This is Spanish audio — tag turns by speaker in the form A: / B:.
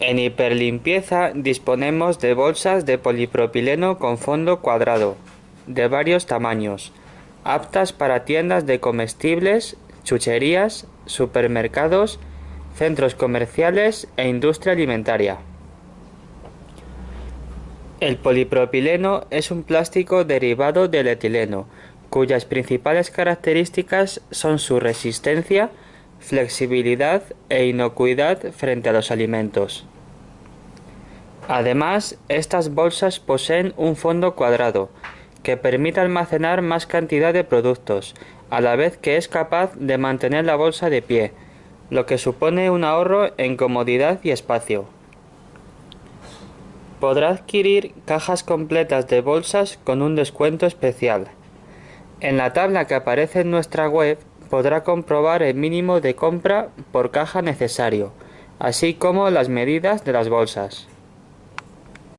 A: En hiperlimpieza disponemos de bolsas de polipropileno con fondo cuadrado, de varios tamaños, aptas para tiendas de comestibles, chucherías, supermercados, centros comerciales e industria alimentaria. El polipropileno es un plástico derivado del etileno, cuyas principales características son su resistencia, flexibilidad e inocuidad frente a los alimentos. Además, estas bolsas poseen un fondo cuadrado, que permite almacenar más cantidad de productos, a la vez que es capaz de mantener la bolsa de pie, lo que supone un ahorro en comodidad y espacio. Podrá adquirir cajas completas de bolsas con un descuento especial. En la tabla que aparece en nuestra web podrá comprobar el mínimo de compra por caja necesario, así como las medidas de las bolsas.